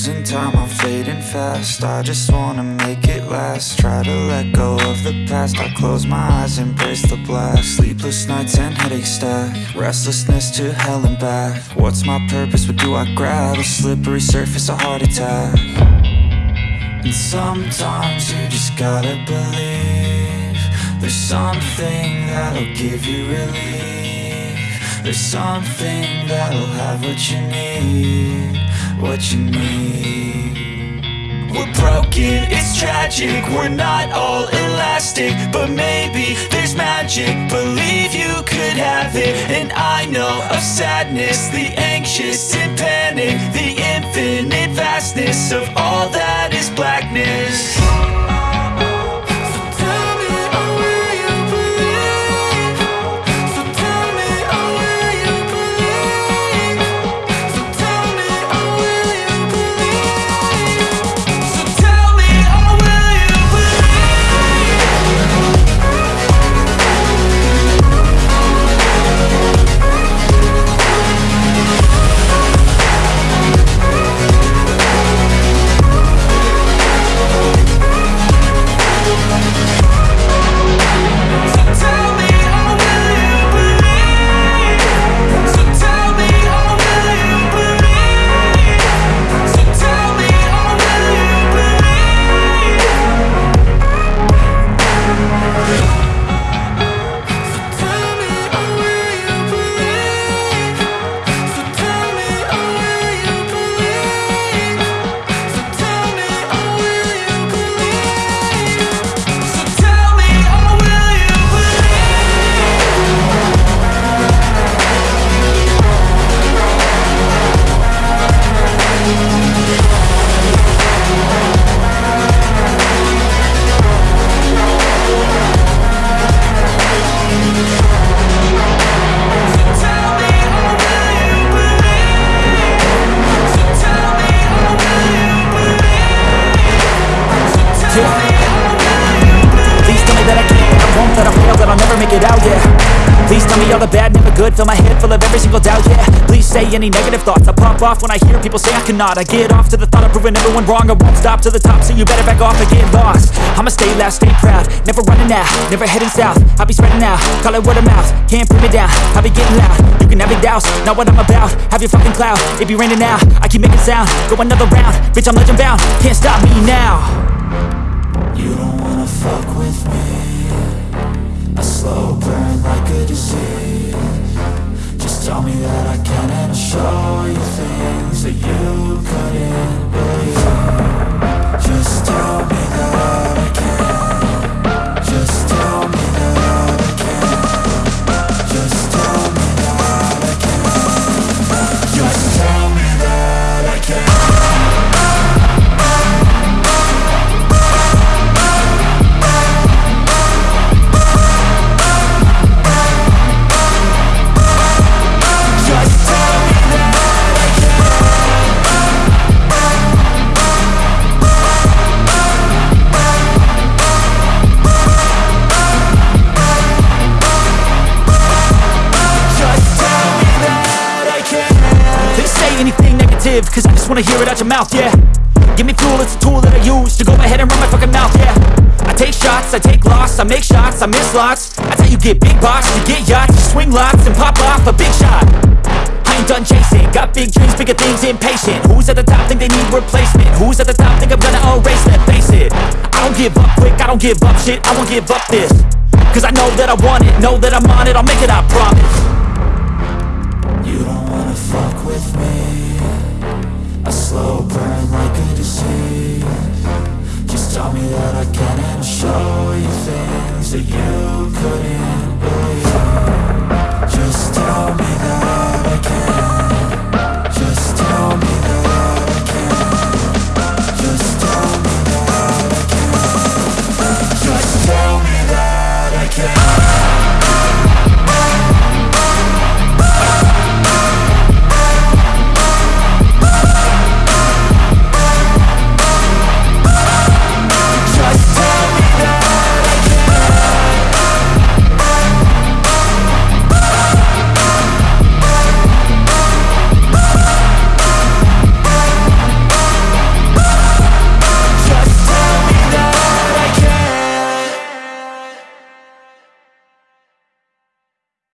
losing time, I'm fading fast. I just wanna make it last. Try to let go of the past. I close my eyes, embrace the blast. Sleepless nights and headaches stack. Restlessness to hell and back. What's my purpose, what do I grab? A slippery surface, a heart attack. And sometimes you just gotta believe There's something that'll give you relief. There's something that'll have what you need What you need we're broken, it's tragic. We're not all elastic But maybe there's magic. Believe you could have it And I know of sadness. The anxious and panic The infinite vastness Of all that is blackness it out, yeah. Please tell me all the bad, never good, fill my head full of every single doubt, yeah. Please say any negative thoughts, I pop off when I hear people say I cannot. I get off to the thought of proving everyone wrong, I won't stop to the top, so you better back off and get lost. I'ma stay loud, stay proud, never running out, never heading south. I'll be spreading out, call it word of mouth, can't put me down, I'll be getting loud. You can have it douse, not what I'm about, have your fucking cloud. It be raining now, I keep making sound, go another round. Bitch, I'm legend bound, can't stop me now. You don't wanna fuck with me anything negative, cause I just wanna hear it out your mouth, yeah. Give me fuel, it's a tool that I use to go ahead and run my fucking mouth, yeah. I take shots, I take loss, I make shots, I miss lots. That's how you get big box, you get yachts, you swing lots and pop off a big shot. I ain't done chasing, got big dreams, bigger things, impatient. Who's at the top think they need replacement? Who's at the top think I'm gonna erase that, face it. I don't give up quick, I don't give up shit, I won't give up this. Cause I know that I want it, know that I'm on it, I'll make it, I promise